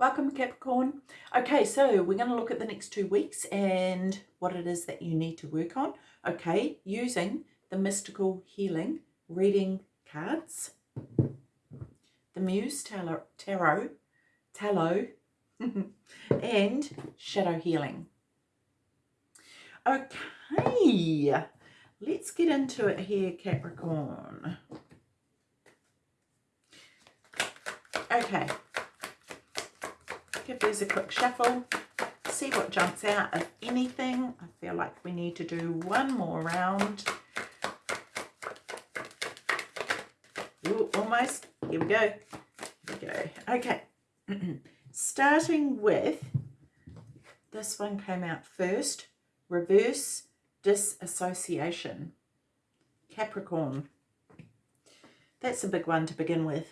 Welcome Capricorn. Okay, so we're going to look at the next two weeks and what it is that you need to work on. Okay, using the Mystical Healing Reading Cards, the Muse Tarot, Tarot, Tarot and Shadow Healing. Okay, let's get into it here, Capricorn. Okay, give these a quick shuffle, see what jumps out, if anything. I feel like we need to do one more round. Ooh, almost. Here we go. Here we go. Okay. Starting with, this one came out first, reverse disassociation. Capricorn. That's a big one to begin with.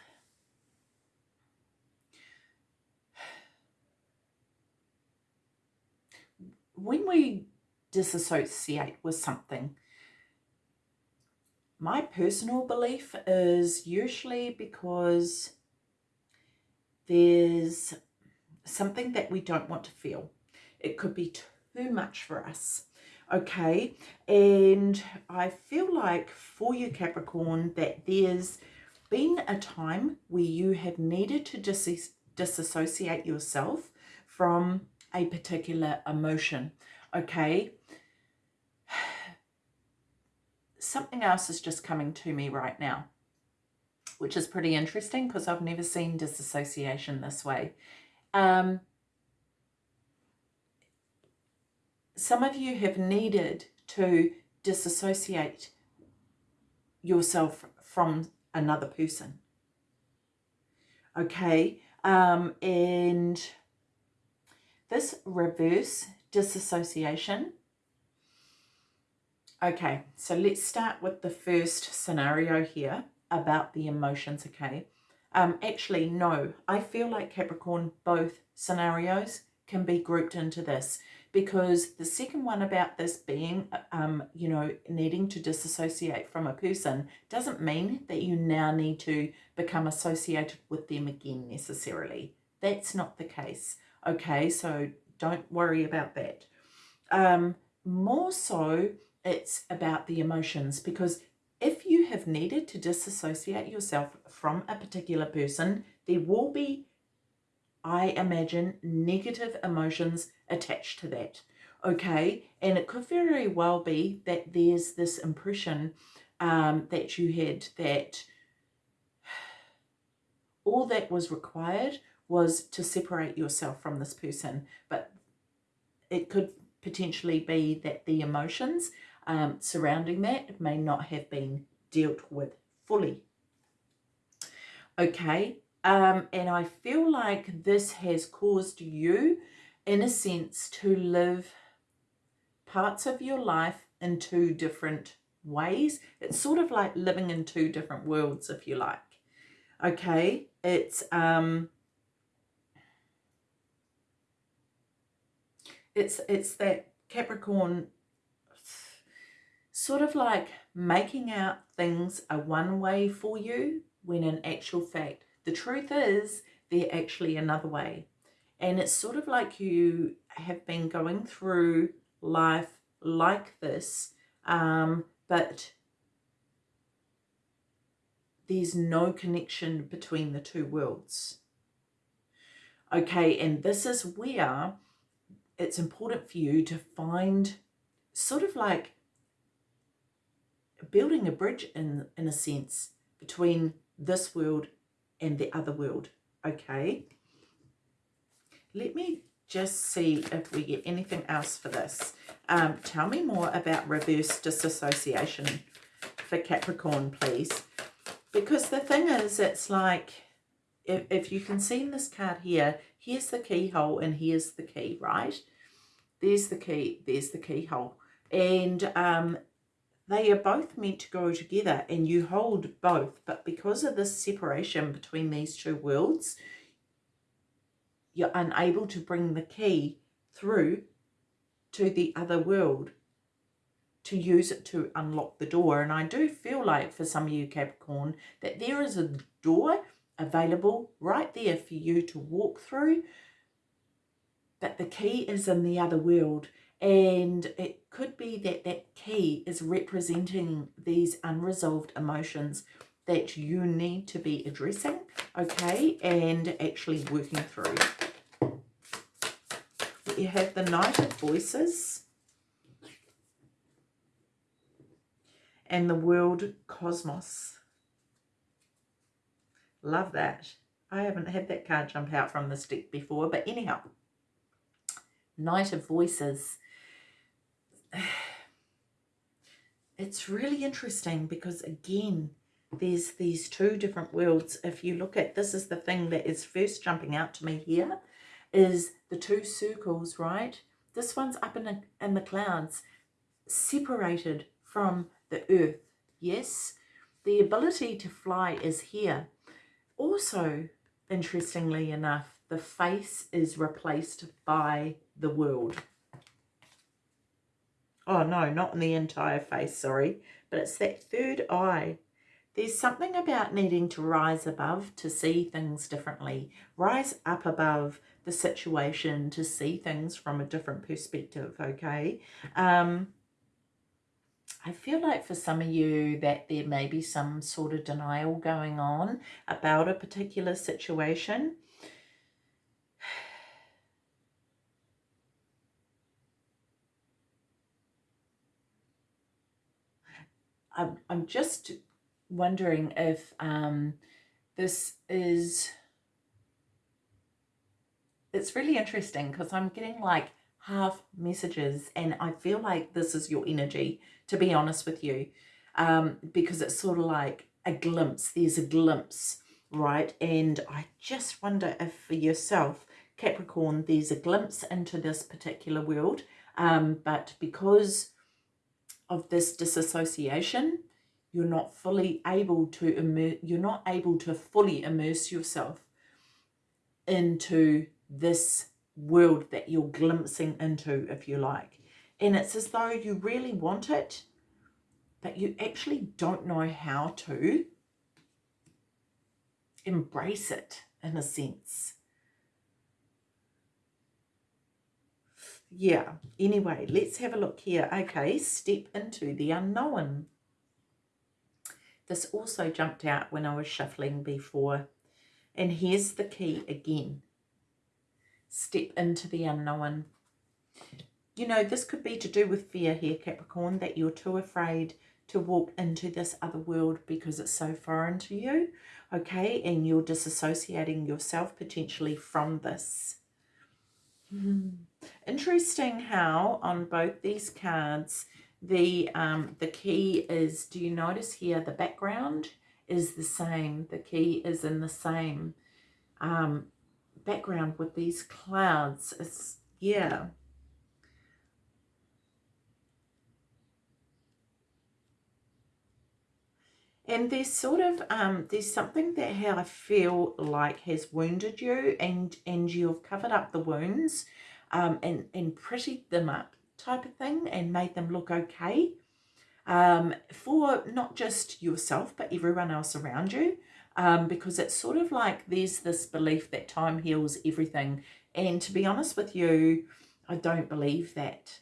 When we disassociate with something, my personal belief is usually because there's something that we don't want to feel. It could be too much for us. Okay, and I feel like for you Capricorn that there's been a time where you have needed to dis disassociate yourself from a particular emotion. Okay. Something else is just coming to me right now, which is pretty interesting because I've never seen disassociation this way. Um, some of you have needed to disassociate yourself from another person. Okay. Um, and this reverse disassociation. Okay, so let's start with the first scenario here about the emotions, okay? Um, actually, no, I feel like Capricorn, both scenarios can be grouped into this because the second one about this being, um, you know, needing to disassociate from a person doesn't mean that you now need to become associated with them again necessarily. That's not the case. Okay, so don't worry about that. Um, more so, it's about the emotions because if you have needed to disassociate yourself from a particular person, there will be, I imagine, negative emotions attached to that. Okay, and it could very well be that there's this impression um, that you had that all that was required was to separate yourself from this person. But it could potentially be that the emotions um, surrounding that may not have been dealt with fully. Okay, um, and I feel like this has caused you, in a sense, to live parts of your life in two different ways. It's sort of like living in two different worlds, if you like. Okay, it's um, it's it's that Capricorn sort of like making out things a one way for you when in actual fact the truth is they're actually another way. And it's sort of like you have been going through life like this um, but there's no connection between the two worlds. Okay and this is where it's important for you to find sort of like building a bridge in, in a sense between this world and the other world, okay? Let me just see if we get anything else for this. Um, tell me more about reverse disassociation for Capricorn, please. Because the thing is, it's like, if, if you can see in this card here, here's the keyhole and here's the key, right? There's the key, there's the keyhole. And um, they are both meant to go together and you hold both. But because of this separation between these two worlds, you're unable to bring the key through to the other world to use it to unlock the door. And I do feel like for some of you Capricorn that there is a door available right there for you to walk through. But the key is in the other world. And it could be that that key is representing these unresolved emotions that you need to be addressing, okay, and actually working through. You have the Knight of Voices and the World Cosmos. Love that. I haven't had that card jump out from this deck before, but anyhow. Knight of Voices. It's really interesting because, again, there's these two different worlds. If you look at, this is the thing that is first jumping out to me here, is the two circles, right? This one's up in, a, in the clouds, separated from the earth, yes? The ability to fly is here. Also, interestingly enough, the face is replaced by the world. Oh, no, not in the entire face, sorry. But it's that third eye there's something about needing to rise above to see things differently. Rise up above the situation to see things from a different perspective, okay? Um, I feel like for some of you that there may be some sort of denial going on about a particular situation. I'm, I'm just wondering if um, this is, it's really interesting because I'm getting like half messages and I feel like this is your energy, to be honest with you, um, because it's sort of like a glimpse, there's a glimpse, right? And I just wonder if for yourself, Capricorn, there's a glimpse into this particular world, um, but because of this disassociation, you're not fully able to immer- you're not able to fully immerse yourself into this world that you're glimpsing into if you like. And it's as though you really want it but you actually don't know how to embrace it in a sense yeah anyway let's have a look here okay step into the unknown this also jumped out when I was shuffling before. And here's the key again. Step into the unknown. You know, this could be to do with fear here, Capricorn, that you're too afraid to walk into this other world because it's so foreign to you, okay? And you're disassociating yourself potentially from this. Hmm. Interesting how on both these cards the, um, the key is, do you notice here, the background is the same. The key is in the same um, background with these clouds. It's, yeah. And there's sort of, um, there's something that how I feel like has wounded you and, and you've covered up the wounds um, and, and prettied them up type of thing and made them look okay. Um, for not just yourself but everyone else around you um, because it's sort of like there's this belief that time heals everything. And to be honest with you I don't believe that.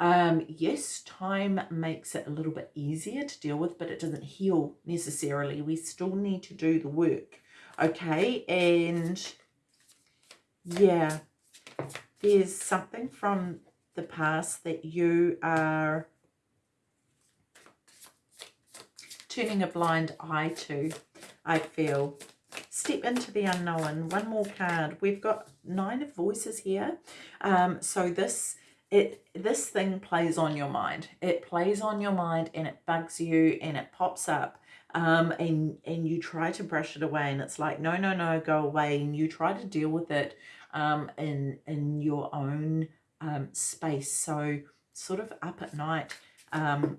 Um, yes time makes it a little bit easier to deal with but it doesn't heal necessarily. We still need to do the work okay? And yeah there's something from the past that you are turning a blind eye to, I feel. Step into the unknown. One more card. We've got nine of voices here. Um, so this it this thing plays on your mind. It plays on your mind and it bugs you and it pops up. Um, and and you try to brush it away and it's like no no no go away and you try to deal with it um, in in your own um, space. So sort of up at night, um,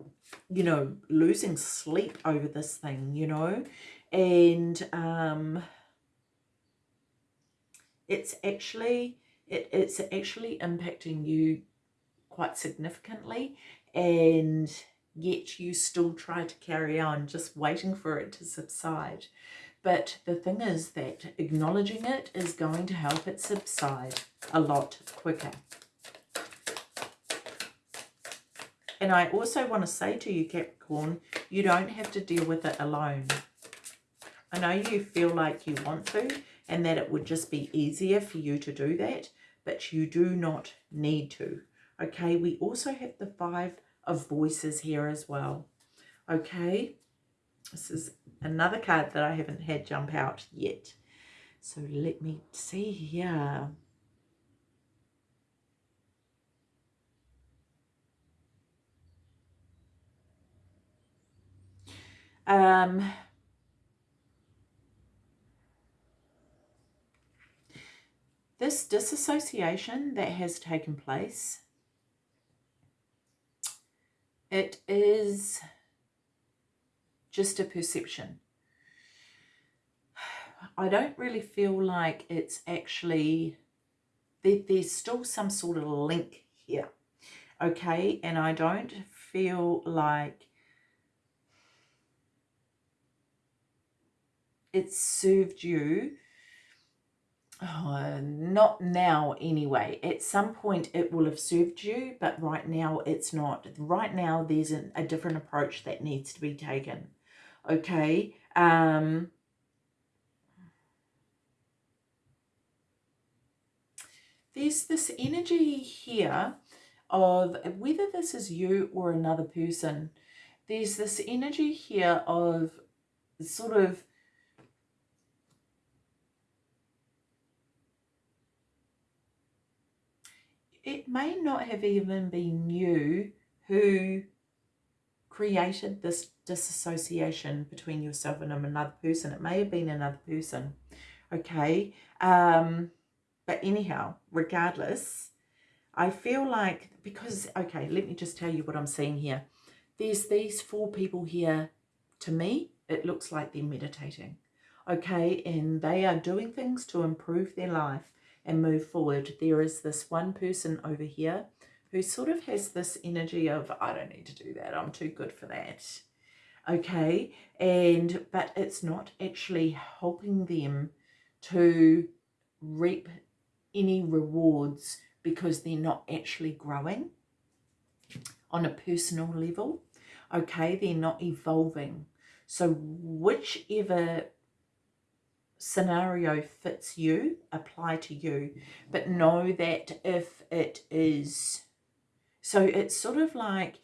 you know, losing sleep over this thing, you know, and um, it's actually, it, it's actually impacting you quite significantly and yet you still try to carry on just waiting for it to subside. But the thing is that acknowledging it is going to help it subside a lot quicker. And I also want to say to you, Capricorn, you don't have to deal with it alone. I know you feel like you want to and that it would just be easier for you to do that, but you do not need to. Okay, we also have the five of voices here as well. Okay, this is another card that I haven't had jump out yet. So let me see here. Um, this disassociation that has taken place, it is just a perception. I don't really feel like it's actually, there, there's still some sort of link here, okay? And I don't feel like it served you Oh, not now anyway. At some point it will have served you, but right now it's not. Right now there's an, a different approach that needs to be taken. Okay. Um, there's this energy here of whether this is you or another person. There's this energy here of sort of it may not have even been you who created this disassociation between yourself and another person. It may have been another person, okay? Um, but anyhow, regardless, I feel like, because, okay, let me just tell you what I'm seeing here. There's these four people here. To me, it looks like they're meditating, okay? And they are doing things to improve their life and move forward. There is this one person over here who sort of has this energy of, I don't need to do that. I'm too good for that. Okay. And, but it's not actually helping them to reap any rewards because they're not actually growing on a personal level. Okay. They're not evolving. So whichever scenario fits you, apply to you. But know that if it is, so it's sort of like,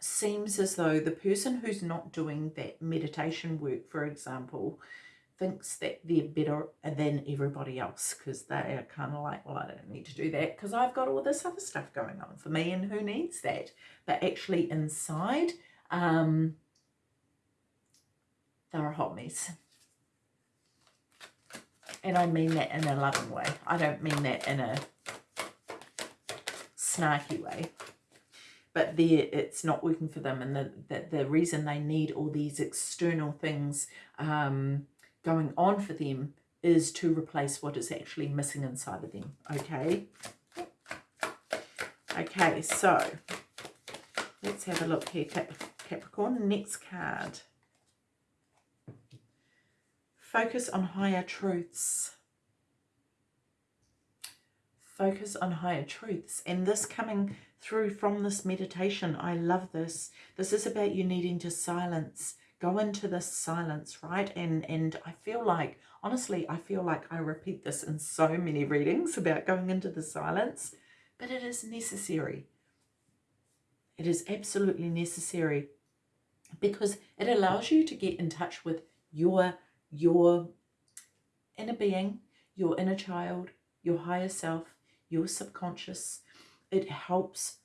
seems as though the person who's not doing that meditation work, for example, thinks that they're better than everybody else because they are kind of like, well, I don't need to do that because I've got all this other stuff going on for me and who needs that? But actually inside, um, they're a hot mess. And I mean that in a loving way. I don't mean that in a snarky way. But there, it's not working for them. And the, the, the reason they need all these external things um, going on for them is to replace what is actually missing inside of them. Okay? Okay, so let's have a look here, Cap Capricorn. Next card. Focus on higher truths. Focus on higher truths. And this coming through from this meditation, I love this. This is about you needing to silence. Go into this silence, right? And, and I feel like, honestly, I feel like I repeat this in so many readings about going into the silence, but it is necessary. It is absolutely necessary because it allows you to get in touch with your your inner being, your inner child, your higher self, your subconscious. It helps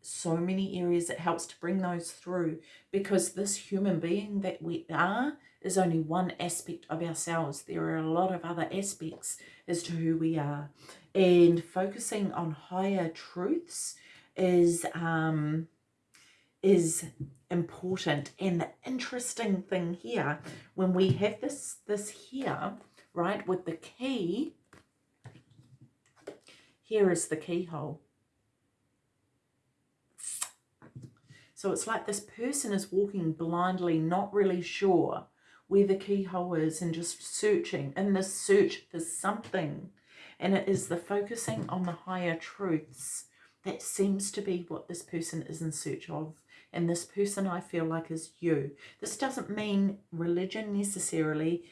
so many areas. It helps to bring those through because this human being that we are is only one aspect of ourselves. There are a lot of other aspects as to who we are. And focusing on higher truths is um, is important. And the interesting thing here, when we have this, this here, right, with the key, here is the keyhole. So it's like this person is walking blindly, not really sure where the keyhole is and just searching in this search for something. And it is the focusing on the higher truths that seems to be what this person is in search of. And this person I feel like is you. This doesn't mean religion necessarily.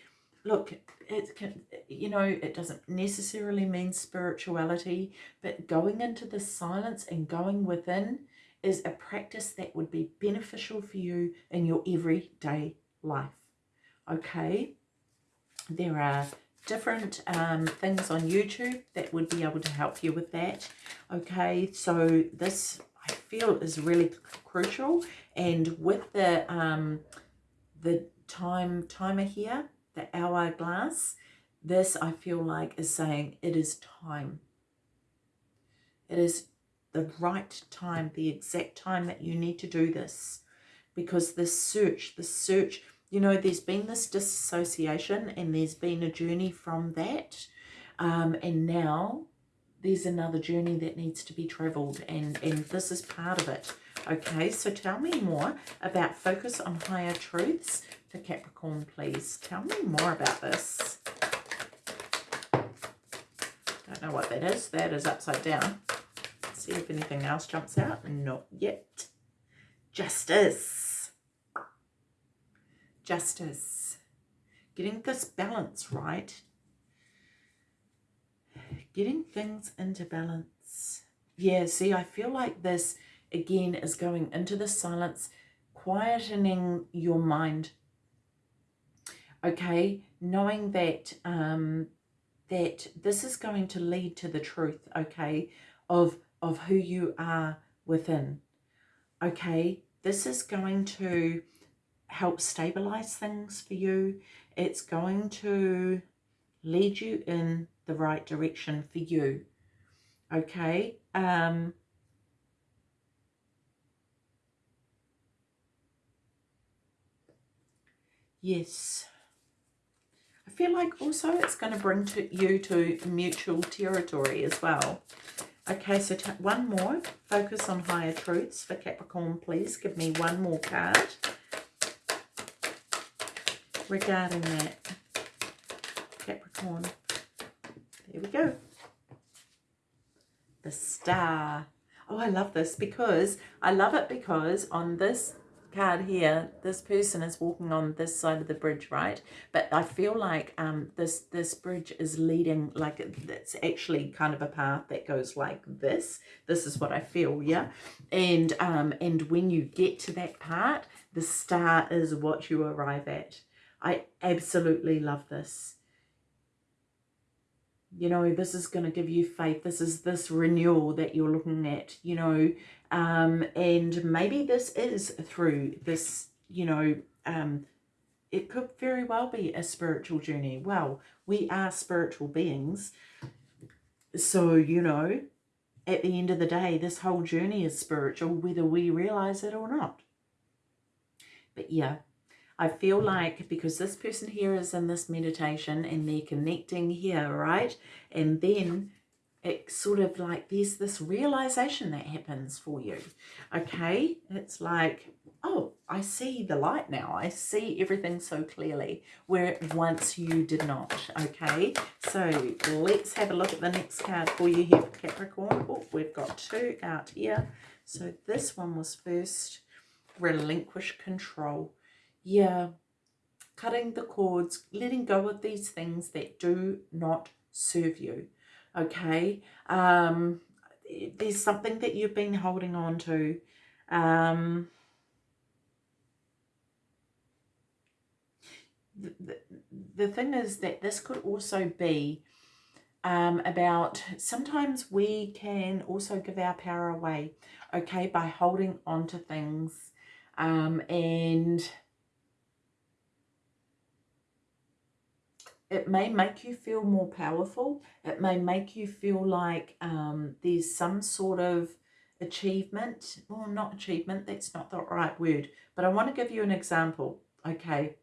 Look, it can, you know, it doesn't necessarily mean spirituality, but going into the silence and going within is a practice that would be beneficial for you in your everyday life. Okay, there are different um, things on YouTube that would be able to help you with that. Okay, so this I feel is really crucial. And with the um, the time timer here, the hourglass, this I feel like is saying it is time. It is the right time, the exact time that you need to do this. Because this search, the search, you know, there's been this disassociation and there's been a journey from that. Um, and now there's another journey that needs to be traveled and, and this is part of it. Okay, so tell me more about focus on higher truths for Capricorn, please. Tell me more about this. Don't know what that is. That is upside down. Let's see if anything else jumps out. Not yet. Justice. Justice. Getting this balance right getting things into balance. Yeah, see, I feel like this, again, is going into the silence, quietening your mind. Okay, knowing that um, that this is going to lead to the truth, okay, of, of who you are within. Okay, this is going to help stabilize things for you. It's going to lead you in the right direction for you. Okay. Um, yes. I feel like also it's going to bring to you to mutual territory as well. Okay, so one more. Focus on higher truths for Capricorn, please. Give me one more card regarding that. Capricorn. Here we go. The star. Oh, I love this because, I love it because on this card here, this person is walking on this side of the bridge, right? But I feel like um, this, this bridge is leading, like it's actually kind of a path that goes like this. This is what I feel, yeah? And, um, and when you get to that part, the star is what you arrive at. I absolutely love this you know this is going to give you faith this is this renewal that you're looking at you know um and maybe this is through this you know um it could very well be a spiritual journey. Well we are spiritual beings so you know at the end of the day this whole journey is spiritual whether we realize it or not. But yeah I feel like because this person here is in this meditation and they're connecting here, right? And then it's sort of like there's this realization that happens for you. Okay? It's like, oh, I see the light now. I see everything so clearly where once you did not. Okay? So let's have a look at the next card for you here for Capricorn. Oh, we've got two out here. So this one was first relinquish control yeah, cutting the cords, letting go of these things that do not serve you, okay? Um, there's something that you've been holding on to. Um, the, the, the thing is that this could also be um, about sometimes we can also give our power away, okay, by holding on to things um, and it may make you feel more powerful. It may make you feel like um, there's some sort of achievement. Well, not achievement, that's not the right word. But I want to give you an example, okay?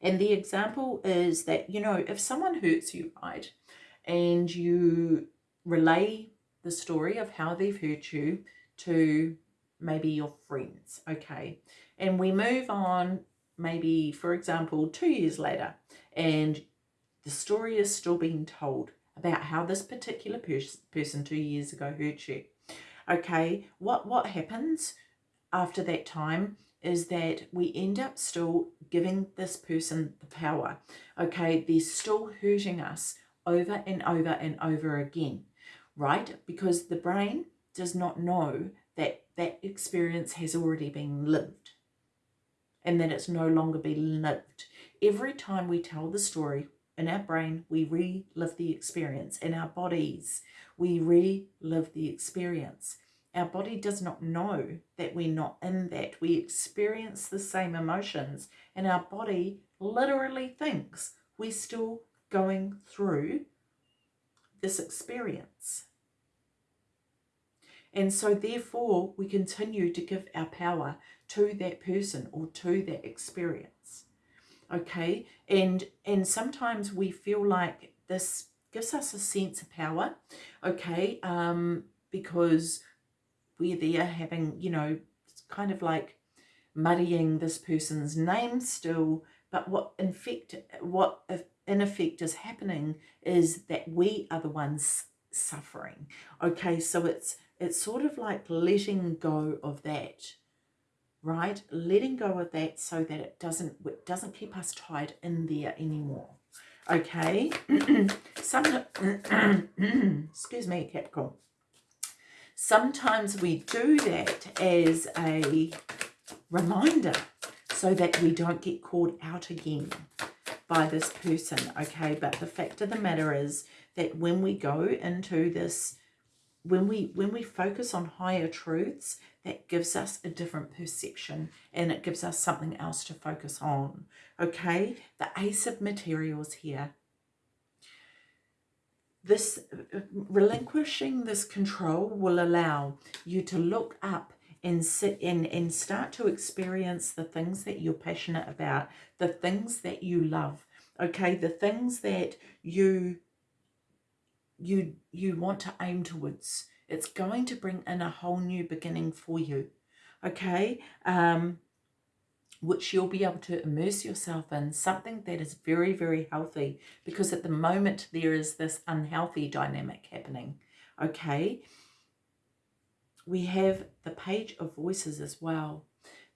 And the example is that, you know, if someone hurts you, right, and you relay the story of how they've hurt you to maybe your friends, okay? And we move on, maybe, for example, two years later, and the story is still being told about how this particular pers person two years ago hurt you. Okay, what, what happens after that time is that we end up still giving this person the power. Okay, they're still hurting us over and over and over again, right? Because the brain does not know that that experience has already been lived and that it's no longer being lived. Every time we tell the story in our brain, we relive the experience. In our bodies, we relive the experience. Our body does not know that we're not in that. We experience the same emotions and our body literally thinks we're still going through this experience. And so therefore we continue to give our power to that person or to that experience. Okay, and and sometimes we feel like this gives us a sense of power, okay, um, because we're there having, you know, it's kind of like muddying this person's name still, but what in fact, what in effect is happening is that we are the ones suffering. Okay, so it's it's sort of like letting go of that, right? Letting go of that so that it doesn't it doesn't keep us tied in there anymore. Okay, some excuse me, Capricorn. Sometimes we do that as a reminder so that we don't get caught out again by this person, okay? But the fact of the matter is that when we go into this, when we when we focus on higher truths, that gives us a different perception and it gives us something else to focus on, okay? The Ace of Materials here this relinquishing this control will allow you to look up and sit and, and start to experience the things that you're passionate about, the things that you love, okay, the things that you you you want to aim towards. It's going to bring in a whole new beginning for you, okay? Um, which you'll be able to immerse yourself in, something that is very, very healthy because at the moment there is this unhealthy dynamic happening, okay? We have the page of voices as well.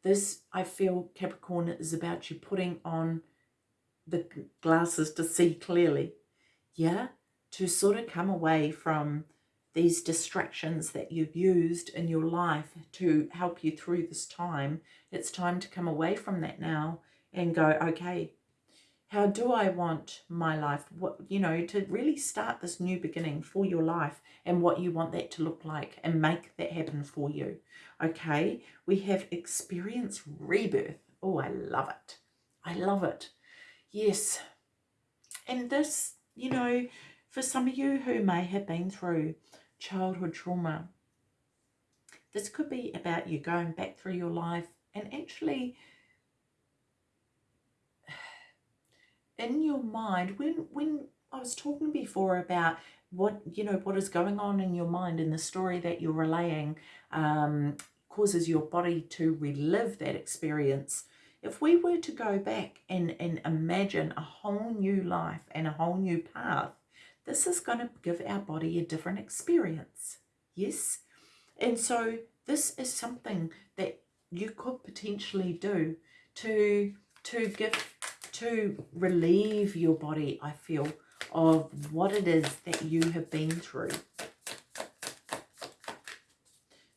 This, I feel, Capricorn, is about you putting on the glasses to see clearly, yeah? To sort of come away from these distractions that you've used in your life to help you through this time, it's time to come away from that now and go, okay, how do I want my life, what you know, to really start this new beginning for your life and what you want that to look like and make that happen for you. Okay, we have experience rebirth. Oh, I love it. I love it. Yes. And this, you know, for some of you who may have been through childhood trauma. This could be about you going back through your life and actually in your mind, when, when I was talking before about what, you know, what is going on in your mind in the story that you're relaying um, causes your body to relive that experience. If we were to go back and, and imagine a whole new life and a whole new path, this is going to give our body a different experience. Yes? And so this is something that you could potentially do to to give to relieve your body, I feel, of what it is that you have been through.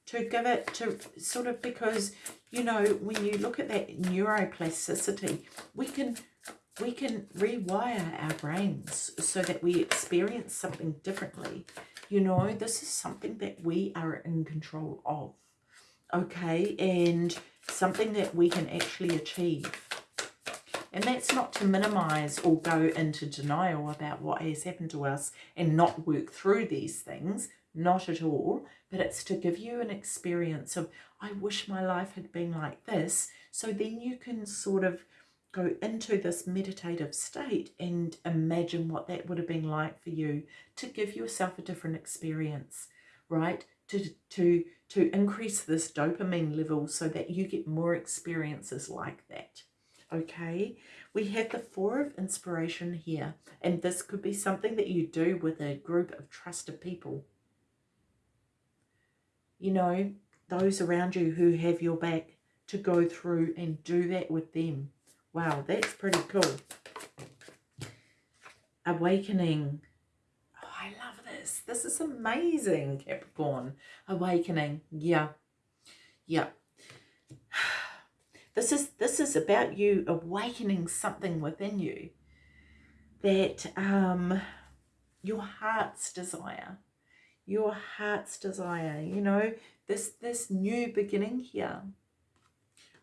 To give it to sort of because, you know, when you look at that neuroplasticity, we can we can rewire our brains so that we experience something differently. You know, this is something that we are in control of, okay? And something that we can actually achieve. And that's not to minimize or go into denial about what has happened to us and not work through these things, not at all, but it's to give you an experience of, I wish my life had been like this, so then you can sort of go into this meditative state and imagine what that would have been like for you to give yourself a different experience, right? To, to, to increase this dopamine level so that you get more experiences like that. Okay, we have the Four of Inspiration here, and this could be something that you do with a group of trusted people. You know, those around you who have your back to go through and do that with them. Wow, that's pretty cool. Awakening. Oh, I love this. This is amazing, Capricorn. Awakening. Yeah. Yeah. This is this is about you awakening something within you that um your heart's desire. Your heart's desire, you know, this this new beginning here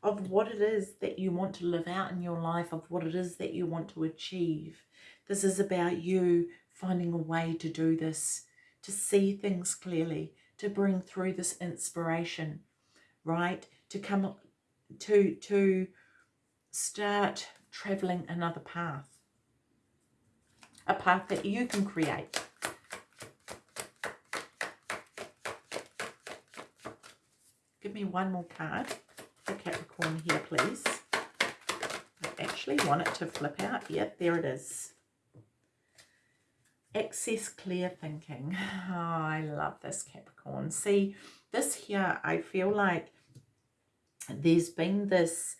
of what it is that you want to live out in your life, of what it is that you want to achieve. This is about you finding a way to do this, to see things clearly, to bring through this inspiration, right? To come to to start traveling another path. A path that you can create. Give me one more card for Capricorn here, please. I actually want it to flip out. Yep, there it is. Access clear thinking. Oh, I love this Capricorn. See, this here, I feel like there's been this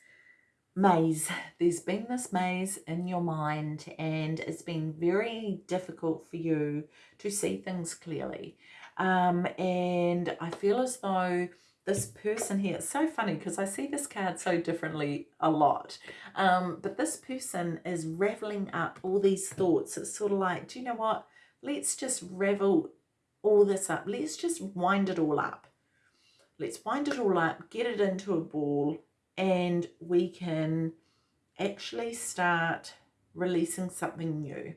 maze. There's been this maze in your mind and it's been very difficult for you to see things clearly. Um, and I feel as though this person here, it's so funny because I see this card so differently a lot. Um, but this person is raveling up all these thoughts. It's sort of like, do you know what? Let's just revel all this up. Let's just wind it all up. Let's wind it all up, get it into a ball, and we can actually start releasing something new.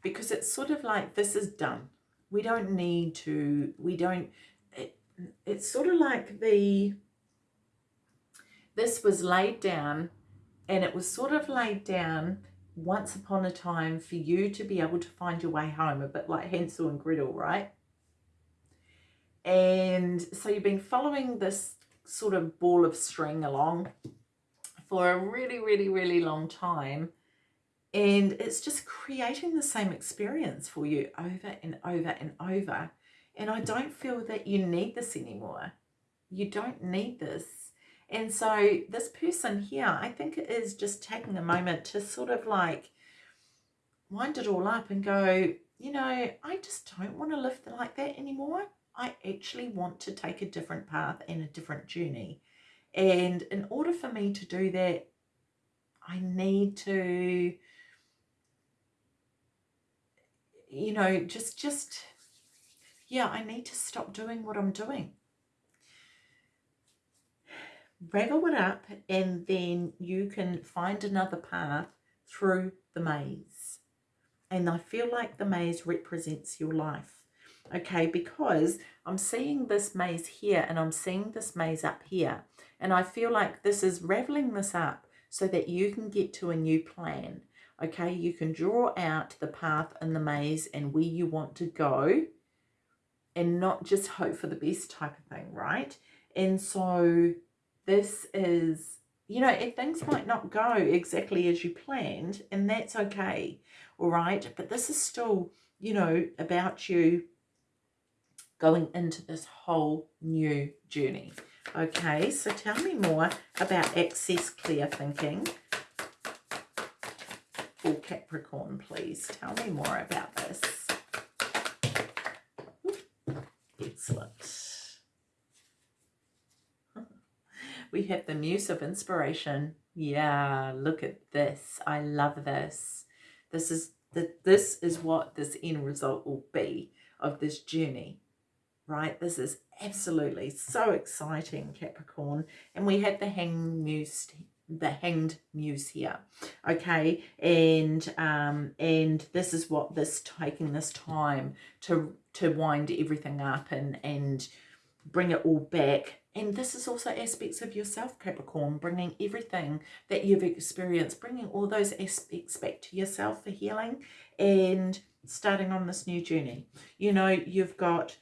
Because it's sort of like, this is done. We don't need to, we don't, it's sort of like the, this was laid down and it was sort of laid down once upon a time for you to be able to find your way home, a bit like Hansel and Gretel, right? And so you've been following this sort of ball of string along for a really, really, really long time. And it's just creating the same experience for you over and over and over. And I don't feel that you need this anymore. You don't need this. And so this person here, I think is just taking a moment to sort of like wind it all up and go, you know, I just don't want to live like that anymore. I actually want to take a different path and a different journey. And in order for me to do that, I need to, you know, just, just, yeah, I need to stop doing what I'm doing. Ravel it up and then you can find another path through the maze. And I feel like the maze represents your life okay because I'm seeing this maze here and I'm seeing this maze up here and I feel like this is raveling this up so that you can get to a new plan okay you can draw out the path in the maze and where you want to go and not just hope for the best type of thing right and so this is you know if things might not go exactly as you planned and that's okay all right but this is still you know about you going into this whole new journey. Okay, so tell me more about access clear thinking for Capricorn, please. Tell me more about this. Excellent. We have the Muse of Inspiration. Yeah, look at this. I love this. This is the, this is what this end result will be of this journey right? This is absolutely so exciting, Capricorn. And we have the hanged muse, the hanged muse here, okay? And um, and this is what this taking this time to to wind everything up and and bring it all back. And this is also aspects of yourself, Capricorn, bringing everything that you've experienced, bringing all those aspects back to yourself for healing and starting on this new journey. You know, you've got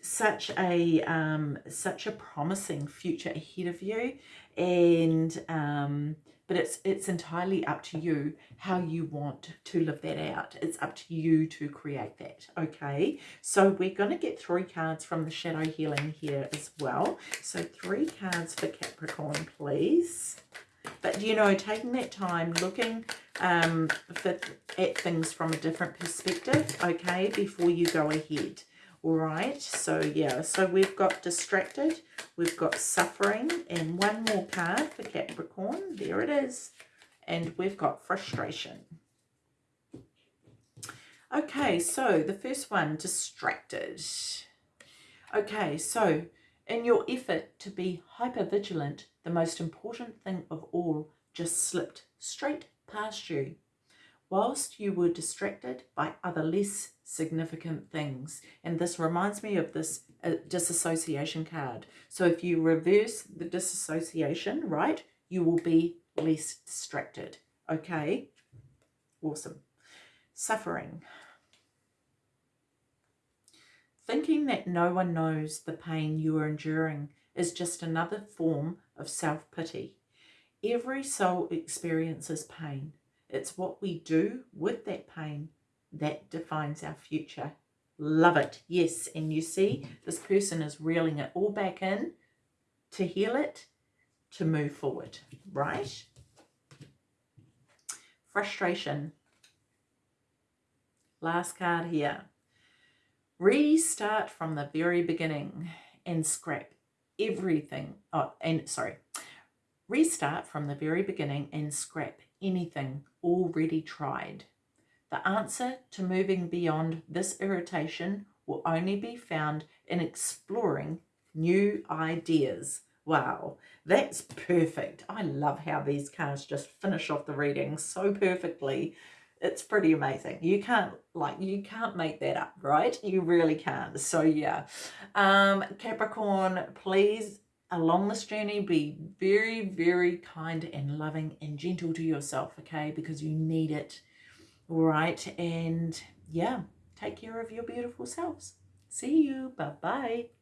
such a um, such a promising future ahead of you, and um, but it's it's entirely up to you how you want to live that out. It's up to you to create that. Okay, so we're going to get three cards from the shadow healing here as well. So three cards for Capricorn, please. But you know, taking that time, looking um, for, at things from a different perspective, okay, before you go ahead. All right, so yeah, so we've got distracted, we've got suffering, and one more card for Capricorn. There it is. And we've got frustration. Okay, so the first one, distracted. Okay, so in your effort to be hyper vigilant, the most important thing of all just slipped straight past you whilst you were distracted by other less significant things. And this reminds me of this uh, disassociation card. So if you reverse the disassociation, right, you will be less distracted. Okay, awesome. Suffering. Thinking that no one knows the pain you are enduring is just another form of self-pity. Every soul experiences pain. It's what we do with that pain that defines our future. Love it. Yes. And you see, this person is reeling it all back in to heal it, to move forward, right? Frustration. Last card here. Restart from the very beginning and scrap everything. Oh, and sorry. Restart from the very beginning and scrap anything already tried. The answer to moving beyond this irritation will only be found in exploring new ideas. Wow, that's perfect. I love how these cards just finish off the reading so perfectly. It's pretty amazing. You can't, like, you can't make that up, right? You really can't. So, yeah. Um, Capricorn, please along this journey be very very kind and loving and gentle to yourself okay? Because you need it all right? And yeah take care of your beautiful selves. See you. Bye bye